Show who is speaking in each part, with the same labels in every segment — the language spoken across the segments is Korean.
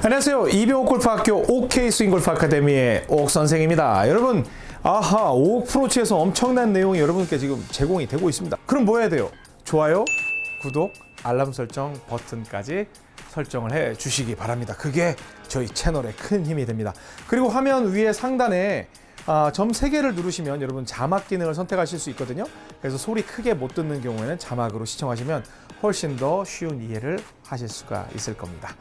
Speaker 1: 안녕하세요. 이병옥 골프학교 OK 스윙 골프 아카데미의 옥 선생입니다. 여러분, 아하, 옥 프로치에서 엄청난 내용이 여러분께 지금 제공이 되고 있습니다. 그럼 뭐 해야 돼요? 좋아요, 구독, 알람 설정 버튼까지 설정을 해 주시기 바랍니다. 그게 저희 채널에 큰 힘이 됩니다. 그리고 화면 위에 상단에 아, 점 3개를 누르시면 여러분 자막 기능을 선택하실 수 있거든요. 그래서 소리 크게 못 듣는 경우에는 자막으로 시청하시면 훨씬 더 쉬운 이해를 하실 수가 있을 겁니다.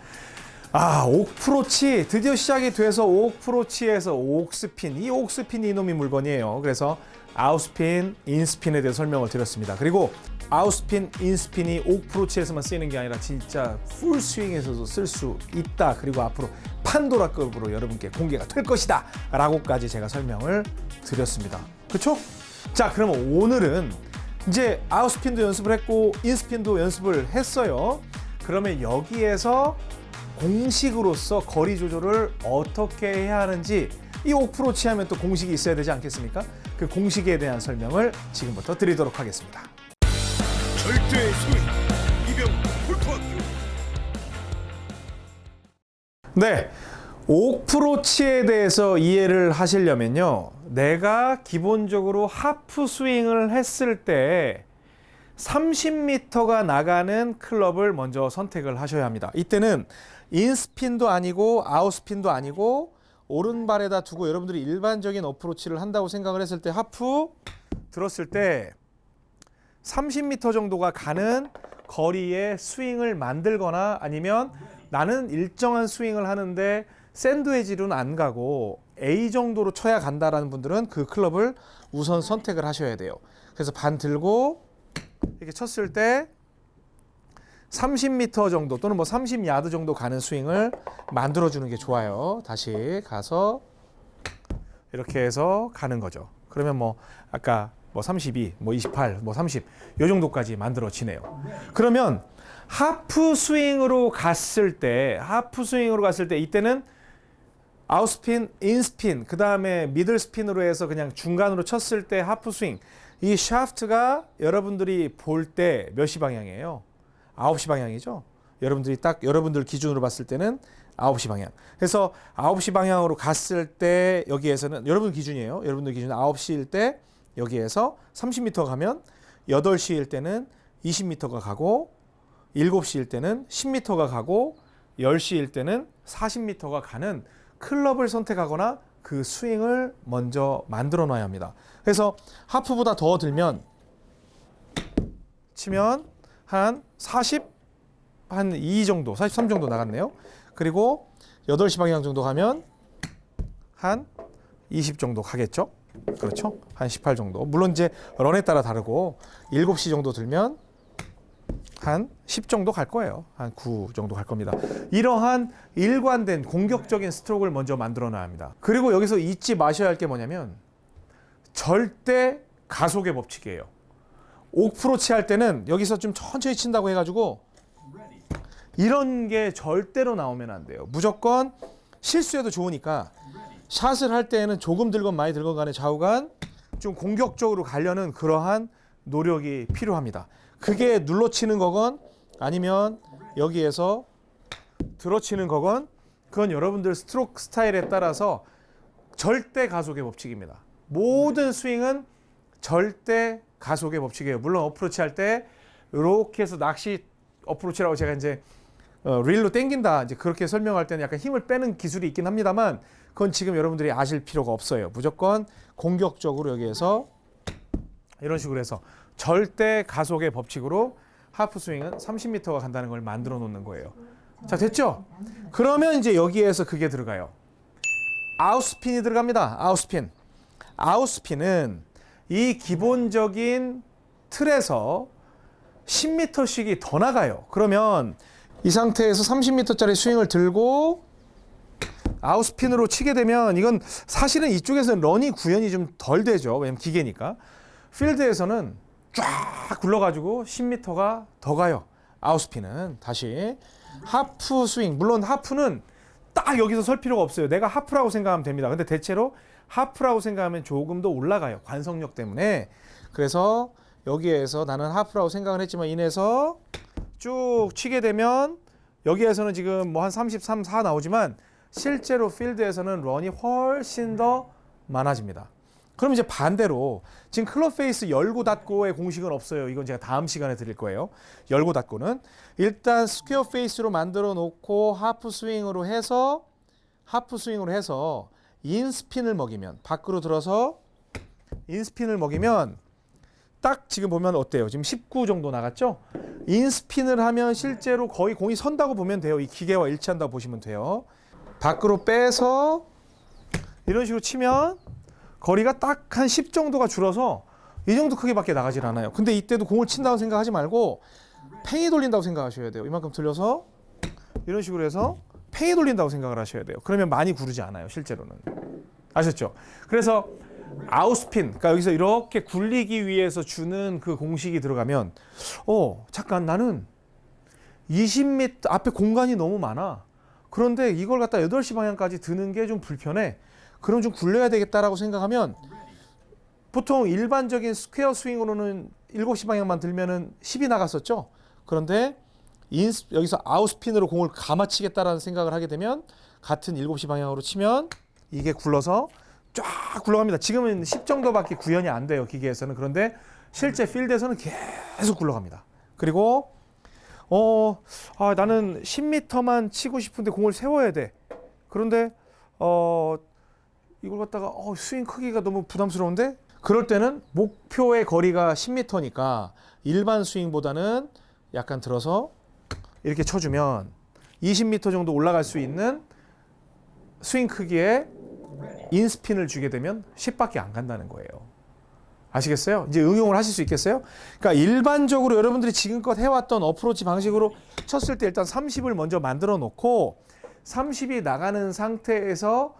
Speaker 1: 아, 옥프로치 드디어 시작이 돼서 옥프로치에서 옥스핀 이 옥스핀이 이놈이 물건이에요. 그래서 아웃스핀, 인스핀에 대해 설명을 드렸습니다. 그리고 아웃스핀, 인스핀이 옥프로치에서만 쓰이는 게 아니라 진짜 풀스윙에서도 쓸 수 있다. 그리고 앞으로 판도라급으로 여러분께 공개가 될 것이다. 라고까지 제가 설명을 드렸습니다. 그쵸? 자, 그러면 오늘은 이제 아웃스핀도 연습을 했고 인스핀도 연습을 했어요. 그러면 여기에서 공식으로서 거리 조절을 어떻게 해야 하는지 이 옥프로치 하면 또 공식이 있어야 되지 않겠습니까? 그 공식에 대한 설명을 지금부터 드리도록 하겠습니다.
Speaker 2: 절대 스윙 이병 골프학교
Speaker 1: 네. 옥프로치에 대해서 이해를 하시려면요. 내가 기본적으로 하프 스윙을 했을 때 30m가 나가는 클럽을 먼저 선택을 하셔야 합니다. 이때는 인스핀도 아니고 아웃스핀도 아니고 오른발에다 두고 여러분들이 일반적인 어프로치를 한다고 생각을 했을 때 하프 들었을 때 30m 정도가 가는 거리의 스윙을 만들거나 아니면 나는 일정한 스윙을 하는데 샌드웨지로는 안 가고 A 정도로 쳐야 간다라는 분들은 그 클럽을 우선 선택을 하셔야 돼요. 그래서 반 들고 이렇게 쳤을 때 30m 정도 또는 뭐 30야드 정도 가는 스윙을 만들어 주는 게 좋아요. 다시 가서 이렇게 해서 가는 거죠. 그러면 뭐 아까 뭐 32, 뭐 28, 뭐 30, 요 정도까지 만들어지네요. 그러면 하프 스윙으로 갔을 때, 하프 스윙으로 갔을 때 이때는 out spin, in spin, 그 다음에 middle spin으로 해서 그냥 중간으로 쳤을 때 하프 스윙. 이 샤프트가 여러분들이 볼 때 몇 시 방향이에요? 9시 방향이죠. 여러분들이 딱 여러분들 기준으로 봤을 때는 9시 방향. 그래서 9시 방향으로 갔을 때 여기에서는 여러분 기준이에요. 여러분들 기준 9시일 때 여기에서 30m 가면 8시일 때는 20m가 가고 7시일 때는 10m가 가고 10시일 때는 40m가 가는 클럽을 선택하거나 그 스윙을 먼저 만들어 놔야 합니다. 그래서 하프보다 더 들면 치면 한 40, 한 2 정도, 43 정도 나갔네요. 그리고 8시 방향 정도 가면 한 20 정도 가겠죠. 그렇죠? 한 18 정도. 물론 이제 런에 따라 다르고 7시 정도 들면 한 10 정도 갈 거예요. 한 9 정도 갈 겁니다. 이러한 일관된 공격적인 스트로크를 먼저 만들어 놔야 합니다. 그리고 여기서 잊지 마셔야 할 게 뭐냐면 절대 가속의 법칙이에요. 옥프로치 할 때는 여기서 좀 천천히 친다고 해가지고 이런 게 절대로 나오면 안 돼요. 무조건 실수해도 좋으니까 샷을 할 때에는 조금 들건 많이 들건 간에 좌우간 좀 공격적으로 가려는 그러한 노력이 필요합니다. 그게 눌러치는 거건 아니면 여기에서 들어치는 거건 그건 여러분들 스트로크 스타일에 따라서 절대 가속의 법칙입니다. 모든 스윙은 절대 가속의 법칙이에요. 물론 어프로치 할 때 이렇게 해서 낚시 어프로치라고 제가 이제 어, 릴로 땡긴다 이제 그렇게 설명할 때는 약간 힘을 빼는 기술이 있긴 합니다만 그건 지금 여러분들이 아실 필요가 없어요. 무조건 공격적으로 여기에서 이런 식으로 해서 절대 가속의 법칙으로 하프 스윙은 30m가 간다는 걸 만들어 놓는 거예요. 자, 됐죠? 그러면 이제 여기에서 그게 들어가요. 아웃스핀이 들어갑니다. 아웃스핀. 아웃스핀은 이 기본적인 틀에서 10m씩이 더 나가요. 그러면 이 상태에서 30m짜리 스윙을 들고 아웃스핀으로 치게 되면 이건 사실은 이쪽에서는 런이 구현이 좀 덜 되죠. 왜냐면 기계니까. 필드에서는 쫙 굴러가지고 10m가 더 가요. 아웃스핀은 다시 하프 스윙. 물론 하프는 딱 여기서 설 필요가 없어요. 내가 하프라고 생각하면 됩니다. 근데 대체로 하프라고 생각하면 조금 더 올라가요. 관성력 때문에. 그래서 여기에서 나는 하프라고 생각을 했지만 인해서 쭉 치게 되면 여기에서는 지금 뭐 한 33, 4 나오지만 실제로 필드에서는 run이 훨씬 더 많아집니다. 그럼 이제 반대로 지금 클럽 face 열고 닫고의 공식은 없어요. 이건 제가 다음 시간에 드릴 거예요. 열고 닫고는 일단 square face로 만들어 놓고 하프 스윙으로 해서 하프 스윙으로 해서 in스핀을 먹이면 밖으로 들어서 in스핀을 먹이면 딱 지금 보면 어때요? 지금 19 정도 나갔죠? 인스핀을 하면 실제로 거의 공이 선다고 보면 돼요. 이 기계와 일치한다고 보시면 돼요. 밖으로 빼서 이런 식으로 치면 거리가 딱 한 10 정도가 줄어서 이 정도 크기밖에 나가질 않아요. 근데 이때도 공을 친다고 생각하지 말고 팽이 돌린다고 생각하셔야 돼요. 이만큼 들려서 이런 식으로 해서 팽이 돌린다고 생각을 하셔야 돼요. 그러면 많이 구르지 않아요. 실제로는. 아셨죠? 그래서 아웃스핀, 그러니까 여기서 이렇게 굴리기 위해서 주는 그 공식이 들어가면, 어, 잠깐 나는 20m 앞에 공간이 너무 많아. 그런데 이걸 갖다 8시 방향까지 드는 게 좀 불편해. 그럼 좀 굴려야 되겠다라고 생각하면 보통 일반적인 square 스윙으로는 7시 방향만 들면은 10이 나갔었죠. 그런데 in스, 여기서 out스핀으로 공을 감아치겠다라는 생각을 하게 되면 같은 7시 방향으로 치면 이게 굴러서 쫙 굴러갑니다. 지금은 10 정도밖에 구현이 안 돼요. 기계에서는. 그런데 실제 필드에서는 계속 굴러갑니다. 그리고 어, 아, 나는 10m만 치고 싶은데 공을 세워야 돼. 그런데 어, 이걸 갖다가 어, 스윙 크기가 너무 부담스러운데 그럴 때는 목표의 거리가 10m니까 일반 스윙보다는 약간 들어서 이렇게 쳐주면 20m 정도 올라갈 수 있는 스윙 크기의 in스핀을 주게 되면 10밖에 안 간다는 거예요. 아시겠어요? 이제 응용을 하실 수 있겠어요? 그러니까 일반적으로 여러분들이 지금껏 해왔던 어프로치 방식으로 쳤을 때 일단 30을 먼저 만들어 놓고 30이 나가는 상태에서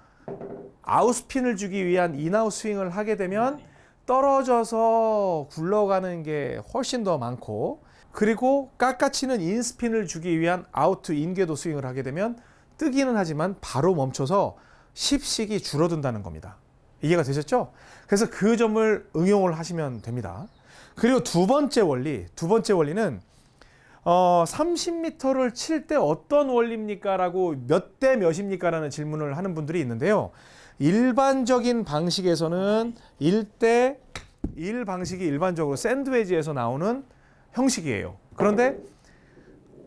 Speaker 1: out스핀을 주기 위한 in-out 스윙을 하게 되면 떨어져서 굴러가는 게 훨씬 더 많고 그리고 깎아치는 in스핀을 주기 위한 out in 궤도 스윙을 하게 되면 뜨기는 하지만 바로 멈춰서 10씩이 줄어든다는 겁니다. 이해가 되셨죠? 그래서 그 점을 응용을 하시면 됩니다. 그리고 두 번째 원리, 두 번째 원리는 어, 30m를 칠 때 어떤 원리입니까? 라고 몇 대 몇입니까? 라는 질문을 하는 분들이 있는데요. 일반적인 방식에서는 1대 1 방식이 일반적으로 샌드웨지에서 나오는 형식이에요. 그런데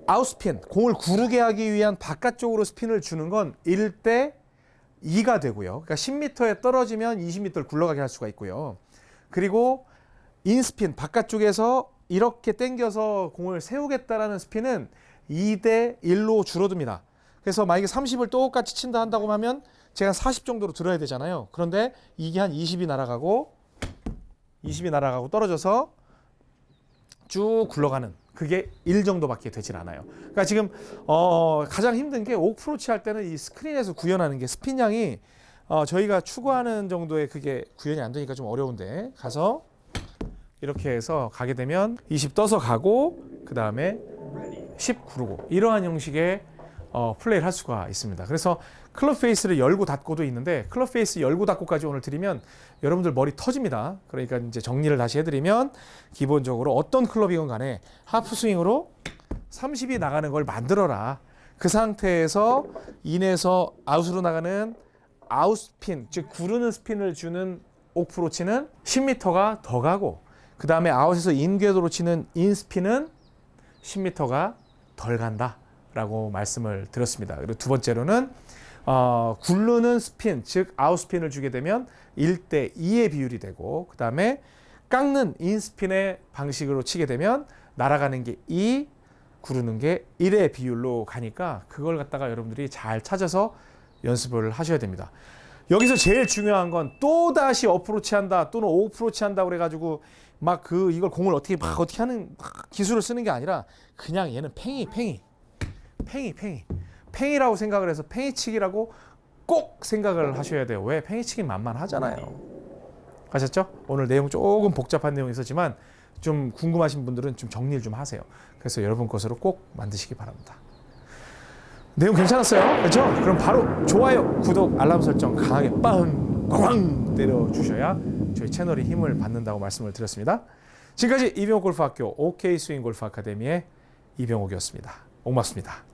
Speaker 1: 아웃스핀, 공을 구르게 하기 위한 바깥쪽으로 스핀을 주는 건 1대 2가 되고요. 그러니까 10m에 떨어지면 20m를 굴러가게 할 수가 있고요. 그리고 인스핀, 바깥쪽에서 이렇게 당겨서 공을 세우겠다라는 스핀은 2대 1로 줄어듭니다. 그래서 만약에 30을 똑같이 친다 한다고 하면 제가 40 정도로 들어야 되잖아요. 그런데 이게 한 20이 날아가고 20이 날아가고 떨어져서 쭉 굴러가는 그게 1 정도밖에 되질 않아요. 그러니까 지금 어 가장 힘든 게 어프로치 할 때는 이 스크린에서 구현하는 게 스핀량이 어 저희가 추구하는 정도의 그게 구현이 안 되니까 좀 어려운데 가서 이렇게 해서 가게 되면 20 떠서 가고 그 다음에 10 구르고 이러한 형식의 어, 플레이를 할 수가 있습니다. 그래서 클럽 face를 열고 닫고도 있는데 클럽 face 열고 닫고까지 오늘 드리면 여러분들 머리 터집니다. 그러니까 이제 정리를 다시 해드리면 기본적으로 어떤 클럽이건 간에 하프 스윙으로 30이 나가는 걸 만들어라. 그 상태에서 in에서 out으로 나가는 아웃 스핀, 즉 구르는 스핀을 주는 어프로치는 10m가 더 가고 그 다음에 out에서 in 궤도로 치는 in 스핀은 10m가 덜 간다 라고 말씀을 드렸습니다. 그리고 두 번째로는 어, 굴르는 스핀, 즉 아웃스핀을 주게 되면 1대 2의 비율이 되고 그 다음에 깎는 인스핀의 방식으로 치게 되면 날아가는 게 2, 구르는 게 1의 비율로 가니까 그걸 갖다가 여러분들이 잘 찾아서 연습을 하셔야 됩니다. 여기서 제일 중요한 건 또 다시 어프로치 한다 또는 오프로치 한다 그래가지고 막 그 이걸 공을 어떻게 막 어떻게 하는 막 기술을 쓰는 게 아니라 그냥 얘는 팽이 팽이 팽이 팽이 팽이라고 생각을 해서 팽이치기라고 꼭 생각을 하셔야 돼요. 왜 팽이치기 만만하잖아요. 아셨죠? 오늘 내용 조금 복잡한 내용이 있었지만 좀 궁금하신 분들은 좀 정리를 좀 하세요. 그래서 여러분 것으로 꼭 만드시기 바랍니다. 내용 괜찮았어요? 그렇죠? 그럼 바로 좋아요, 구독, 알람 설정 강하게 빵, 꽝 때려 주셔야 저희 채널이 힘을 받는다고 말씀을 드렸습니다. 지금까지 이병옥 골프학교 OK 스윙 골프 아카데미의 이병옥이었습니다. 고맙습니다.